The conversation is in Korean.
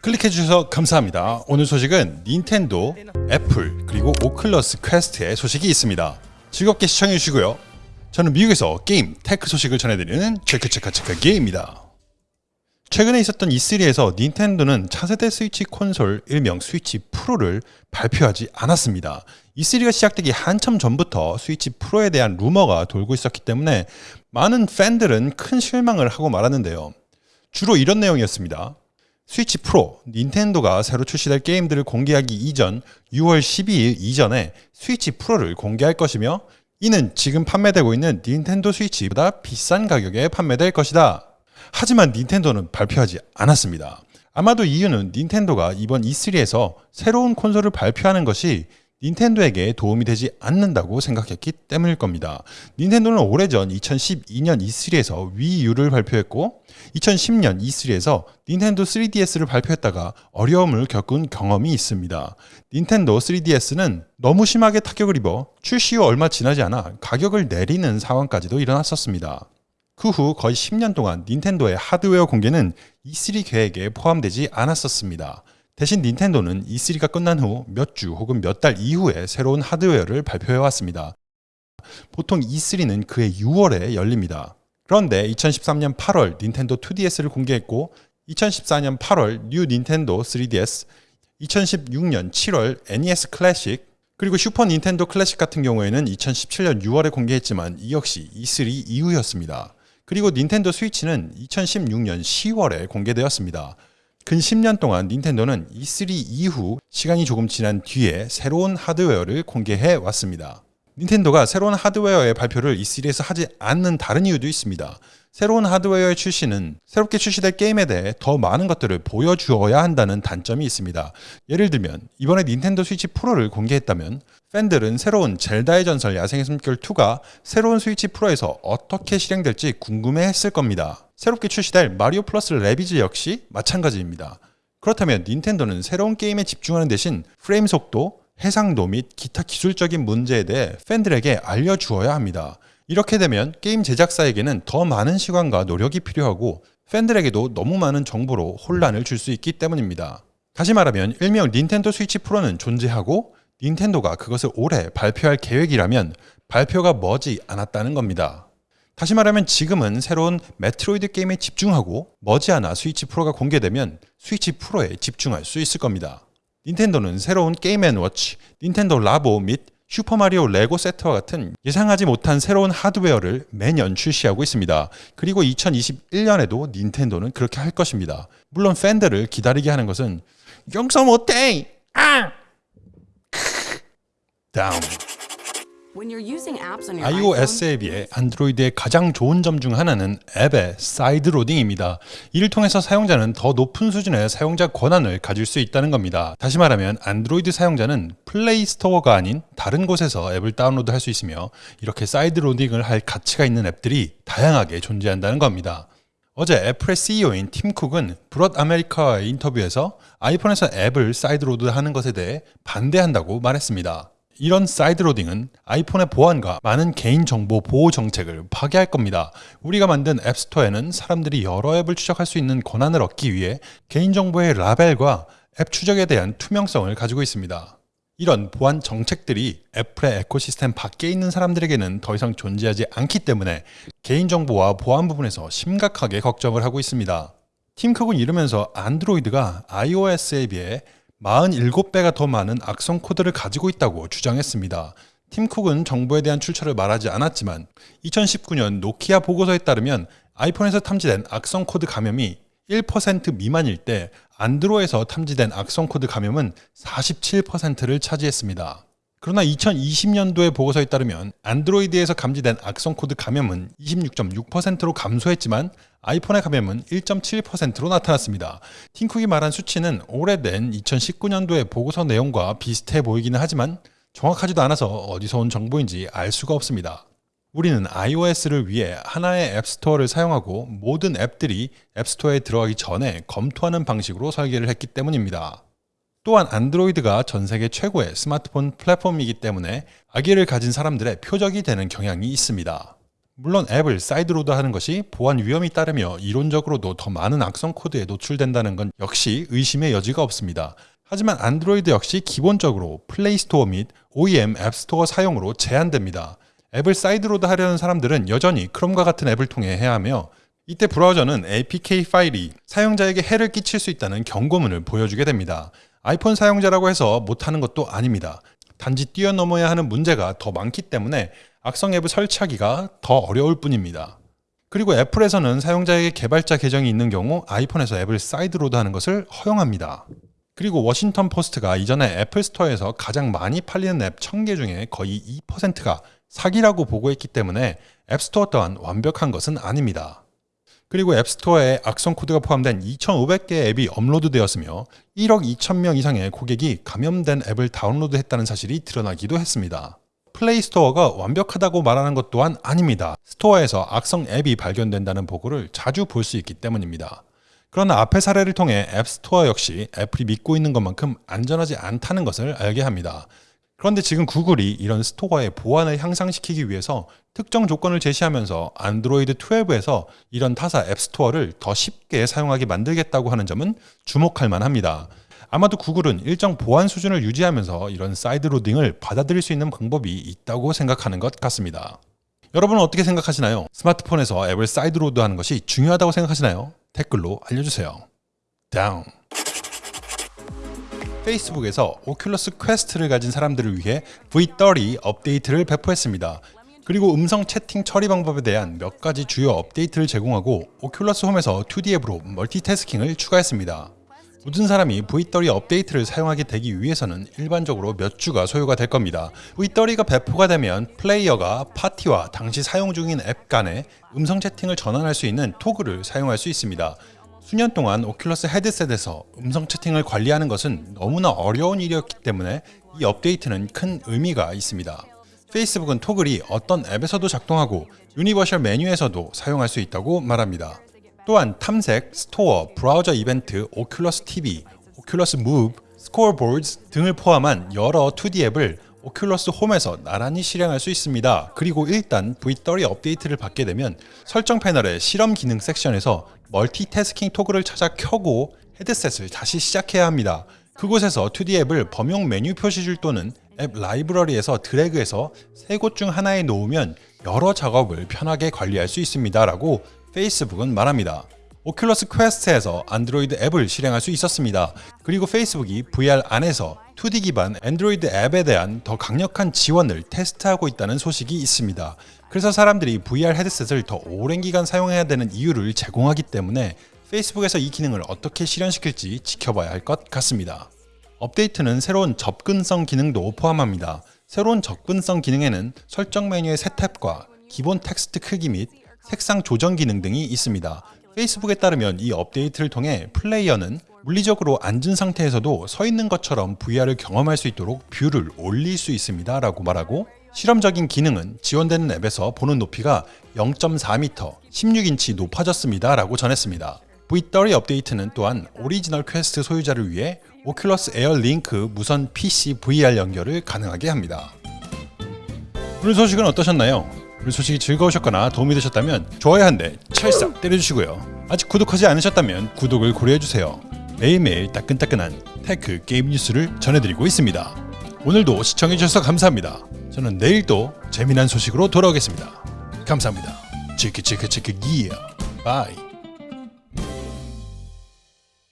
클릭해주셔서 감사합니다. 오늘 소식은 닌텐도, 애플, 그리고 오큘러스 퀘스트의 소식이 있습니다. 즐겁게 시청해주시고요. 저는 미국에서 게임, tech 소식을 전해드리는 체크체크체크 게임입니다. 최근에 있었던 E3에서 닌텐도는 차세대 스위치 콘솔 일명 스위치 프로를 발표하지 않았습니다. E3가 시작되기 한참 전부터 스위치 프로에 대한 루머가 돌고 있었기 때문에 많은 팬들은 큰 실망을 하고 말았는데요. 주로 이런 내용이었습니다. 스위치 프로, 닌텐도가 새로 출시될 게임들을 공개하기 이전 6월 12일 이전에 스위치 프로를 공개할 것이며 이는 지금 판매되고 있는 닌텐도 스위치보다 비싼 가격에 판매될 것이다. 하지만 닌텐도는 발표하지 않았습니다. 아마도 이유는 닌텐도가 이번 E3에서 새로운 콘솔을 발표하는 것이 닌텐도에게 도움이 되지 않는다고 생각했기 때문일 겁니다. 닌텐도는 오래전 2012년 E3에서 위유를 발표했고 2010년 E3에서 닌텐도 3DS를 발표했다가 어려움을 겪은 경험이 있습니다. 닌텐도 3DS는 너무 심하게 타격을 입어 출시 후 얼마 지나지 않아 가격을 내리는 상황까지도 일어났었습니다. 그 후 거의 10년 동안 닌텐도의 하드웨어 공개는 E3 계획에 포함되지 않았었습니다. 대신 닌텐도는 E3가 끝난 후 몇 주 혹은 몇 달 이후에 새로운 하드웨어를 발표해 왔습니다. 보통 E3는 그해 6월에 열립니다. 그런데 2013년 8월 닌텐도 2DS를 공개했고 2014년 8월 뉴 닌텐도 3DS, 2016년 7월 NES 클래식, 그리고 슈퍼 닌텐도 클래식 같은 경우에는 2017년 6월에 공개했지만 이 역시 E3 이후였습니다. 그리고 닌텐도 스위치는 2016년 10월에 공개되었습니다. 근 10년 동안 닌텐도는 E3 이후 시간이 조금 지난 뒤에 새로운 하드웨어를 공개해 왔습니다. 닌텐도가 새로운 하드웨어의 발표를 E3에서 하지 않는 다른 이유도 있습니다. 새로운 하드웨어의 출시는 새롭게 출시될 게임에 대해 더 많은 것들을 보여주어야 한다는 단점이 있습니다. 예를 들면 이번에 닌텐도 스위치 프로를 공개했다면 팬들은 새로운 젤다의 전설 야생의 숨결 2가 새로운 스위치 프로에서 어떻게 실행될지 궁금해했을 겁니다. 새롭게 출시될 마리오 플러스 레비즈 역시 마찬가지입니다. 그렇다면 닌텐도는 새로운 게임에 집중하는 대신 프레임 속도, 해상도 및 기타 기술적인 문제에 대해 팬들에게 알려주어야 합니다. 이렇게 되면 게임 제작사에게는 더 많은 시간과 노력이 필요하고 팬들에게도 너무 많은 정보로 혼란을 줄 수 있기 때문입니다. 다시 말하면 일명 닌텐도 스위치 프로는 존재하고 닌텐도가 그것을 올해 발표할 계획이라면 발표가 머지 않았다는 겁니다. 다시 말하면 지금은 새로운 메트로이드 게임에 집중하고 머지않아 스위치 프로가 공개되면 스위치 프로에 집중할 수 있을 겁니다. 닌텐도는 새로운 게임 앤 워치, 닌텐도 라보 및 슈퍼마리오 레고 세트와 같은 예상하지 못한 새로운 하드웨어를 매년 출시하고 있습니다. 그리고 2021년에도 닌텐도는 그렇게 할 것입니다. 물론 팬들을 기다리게 하는 것은 용서 못해! 아! 다음 iOS에 비해 안드로이드의 가장 좋은 점 중 하나는 앱의 sideloading입니다. 이를 통해서 사용자는 더 높은 수준의 사용자 권한을 가질 수 있다는 겁니다. 다시 말하면 안드로이드 사용자는 플레이 스토어가 아닌 다른 곳에서 앱을 다운로드 할 수 있으며 이렇게 sideloading을 할 가치가 있는 앱들이 다양하게 존재한다는 겁니다. 어제 애플의 CEO인 팀 쿡은 브럿 아메리카와의 인터뷰에서 아이폰에서 앱을 sideload 하는 것에 대해 반대한다고 말했습니다. 이런 sideloading은 아이폰의 보안과 많은 개인정보 보호 정책을 파괴할 겁니다. 우리가 만든 앱스토어에는 사람들이 여러 앱을 추적할 수 있는 권한을 얻기 위해 개인정보의 라벨과 앱 추적에 대한 투명성을 가지고 있습니다. 이런 보안 정책들이 애플의 ecosystem 밖에 있는 사람들에게는 더 이상 존재하지 않기 때문에 개인정보와 보안 부분에서 심각하게 걱정을 하고 있습니다. 팀쿡은 이러면서 안드로이드가 iOS에 비해 47배가 더 많은 악성 코드를 가지고 있다고 주장했습니다. 팀 쿡은 정보에 대한 출처를 말하지 않았지만 2019년 노키아 보고서에 따르면 아이폰에서 탐지된 악성 코드 감염이 1% 미만일 때 안드로이드에서 탐지된 악성 코드 감염은 47%를 차지했습니다. 그러나 2020년도의 보고서에 따르면 안드로이드에서 감지된 악성 코드 감염은 26.6%로 감소했지만 아이폰의 감염은 1.7%로 나타났습니다. 팀쿡이 말한 수치는 오래된 2019년도의 보고서 내용과 비슷해 보이기는 하지만 정확하지도 않아서 어디서 온 정보인지 알 수가 없습니다. 우리는 iOS를 위해 하나의 앱스토어를 사용하고 모든 앱들이 앱스토어에 들어가기 전에 검토하는 방식으로 설계를 했기 때문입니다. 또한 안드로이드가 전 세계 최고의 스마트폰 플랫폼이기 때문에 악의를 가진 사람들의 표적이 되는 경향이 있습니다. 물론 앱을 sideload 하는 것이 보안 위험이 따르며 이론적으로도 더 많은 악성 코드에 노출된다는 건 역시 의심의 여지가 없습니다. 하지만 안드로이드 역시 기본적으로 플레이스토어 및 OEM 앱스토어 사용으로 제한됩니다. 앱을 sideload 하려는 사람들은 여전히 크롬과 같은 앱을 통해 해야 하며 이때 브라우저는 APK 파일이 사용자에게 해를 끼칠 수 있다는 경고문을 보여주게 됩니다. 아이폰 사용자라고 해서 못하는 것도 아닙니다. 단지 뛰어넘어야 하는 문제가 더 많기 때문에 악성 앱을 설치하기가 더 어려울 뿐입니다. 그리고 애플에서는 사용자에게 개발자 계정이 있는 경우 아이폰에서 앱을 sideload 하는 것을 허용합니다. 그리고 워싱턴 포스트가 이전에 애플 스토어에서 가장 많이 팔리는 앱 1000개 중에 거의 2%가 사기라고 보고했기 때문에 앱스토어 또한 완벽한 것은 아닙니다. 그리고 앱스토어에 악성 코드가 포함된 2,500개의 앱이 업로드되었으며 1억 2천 명 이상의 고객이 감염된 앱을 다운로드했다는 사실이 드러나기도 했습니다. 플레이 스토어가 완벽하다고 말하는 것 또한 아닙니다. 스토어에서 악성 앱이 발견된다는 보고를 자주 볼 수 있기 때문입니다. 그러나 앞의 사례를 통해 앱스토어 역시 애플이 믿고 있는 것만큼 안전하지 않다는 것을 알게 합니다. 그런데 지금 구글이 이런 스토어의 보안을 향상시키기 위해서 특정 조건을 제시하면서 안드로이드 12에서 이런 타사 앱스토어를 더 쉽게 사용하게 만들겠다고 하는 점은 주목할 만합니다. 아마도 구글은 일정 보안 수준을 유지하면서 이런 sideloading을 받아들일 수 있는 방법이 있다고 생각하는 것 같습니다. 여러분은 어떻게 생각하시나요? 스마트폰에서 앱을 sideload하는 것이 중요하다고 생각하시나요? 댓글로 알려주세요. 다음 페이스북에서 오큘러스 퀘스트를 가진 사람들을 위해 V30 업데이트를 배포했습니다. 그리고 음성 채팅 처리 방법에 대한 몇 가지 주요 업데이트를 제공하고 오큘러스 홈에서 2D 앱으로 멀티태스킹을 추가했습니다. 모든 사람이 V30 업데이트를 사용하게 되기 위해서는 일반적으로 몇 주가 소요가 될 겁니다. V30가 배포가 되면 플레이어가 파티와 당시 사용 중인 앱 간에 음성 채팅을 전환할 수 있는 토글을 사용할 수 있습니다. 수년 동안 오큘러스 헤드셋에서 음성 채팅을 관리하는 것은 너무나 어려운 일이었기 때문에 이 업데이트는 큰 의미가 있습니다. 페이스북은 토글이 어떤 앱에서도 작동하고 universal 메뉴에서도 사용할 수 있다고 말합니다. 또한 탐색, 스토어, 브라우저 이벤트, 오큘러스 TV, 오큘러스 무브, 스코어보드 등을 포함한 여러 2D 앱을 오큘러스 홈에서 나란히 실행할 수 있습니다. 그리고 일단 V30 업데이트를 받게 되면 설정 패널의 실험 기능 섹션에서 멀티태스킹 토글을 찾아 켜고 헤드셋을 다시 시작해야 합니다. 그곳에서 2D 앱을 범용 메뉴 표시줄 또는 앱 라이브러리에서 드래그해서 세 곳 중 하나에 놓으면 여러 작업을 편하게 관리할 수 있습니다 라고 페이스북은 말합니다. 오큘러스 퀘스트에서 안드로이드 앱을 실행할 수 있었습니다. 그리고 페이스북이 VR 안에서 2D 기반 안드로이드 앱에 대한 더 강력한 지원을 테스트하고 있다는 소식이 있습니다. 그래서 사람들이 VR 헤드셋을 더 오랜 기간 사용해야 되는 이유를 제공하기 때문에 페이스북에서 이 기능을 어떻게 실현시킬지 지켜봐야 할 것 같습니다. 업데이트는 새로운 접근성 기능도 포함합니다. 새로운 접근성 기능에는 설정 메뉴의 새 탭과 기본 텍스트 크기 및 색상 조정 기능 등이 있습니다. 페이스북에 따르면 이 업데이트를 통해 플레이어는 물리적으로 앉은 상태에서도 서 있는 것처럼 VR을 경험할 수 있도록 view를 올릴 수 있습니다 라고 말하고 실험적인 기능은 지원되는 앱에서 보는 높이가 0.4m, 16인치 높아졌습니다 라고 전했습니다. V30 업데이트는 또한 오리지널 퀘스트 소유자를 위해 오큘러스 에어 링크 무선 PC VR 연결을 가능하게 합니다. 오늘 소식은 어떠셨나요? 오늘 소식이 즐거우셨거나 도움이 되셨다면 좋아요 한 대 찰싹 때려주시고요. 아직 구독하지 않으셨다면 구독을 고려해주세요. 매일매일 따끈따끈한 tech 게임 뉴스를 전해드리고 있습니다. 오늘도 시청해주셔서 감사합니다. 저는 내일 또 재미난 소식으로 돌아오겠습니다. 감사합니다. 치크 기어 bye